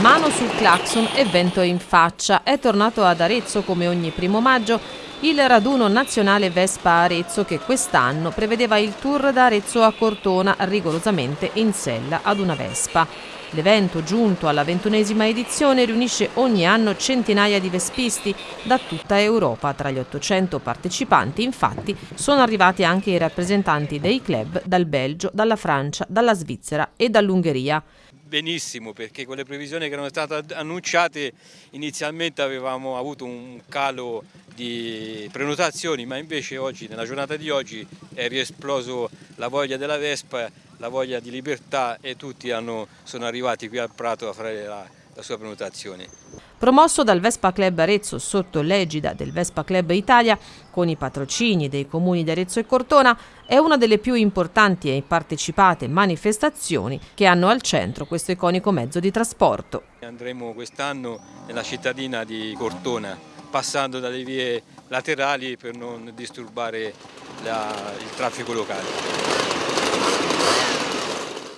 Mano sul clacson e vento in faccia. È tornato ad Arezzo come ogni primo maggio il raduno nazionale Vespa Arezzo che quest'anno prevedeva il tour da Arezzo a Cortona rigorosamente in sella ad una Vespa. L'evento, giunto alla ventunesima edizione, riunisce ogni anno centinaia di vespisti da tutta Europa. Tra gli 800 partecipanti, infatti, sono arrivati anche i rappresentanti dei club dal Belgio, dalla Francia, dalla Svizzera e dall'Ungheria benissimo perché con le previsioni che erano state annunciate inizialmente avevamo avuto un calo di prenotazioni ma invece oggi, nella giornata di oggi è riesploso la voglia della Vespa, la voglia di libertà e tutti hanno, sono arrivati qui al Prato a fare la, la sua prenotazione. Promosso dal Vespa Club Arezzo sotto l'egida del Vespa Club Italia, con i patrocini dei comuni di Arezzo e Cortona, è una delle più importanti e partecipate manifestazioni che hanno al centro questo iconico mezzo di trasporto. Andremo quest'anno nella cittadina di Cortona, passando dalle vie laterali per non disturbare la, il traffico locale.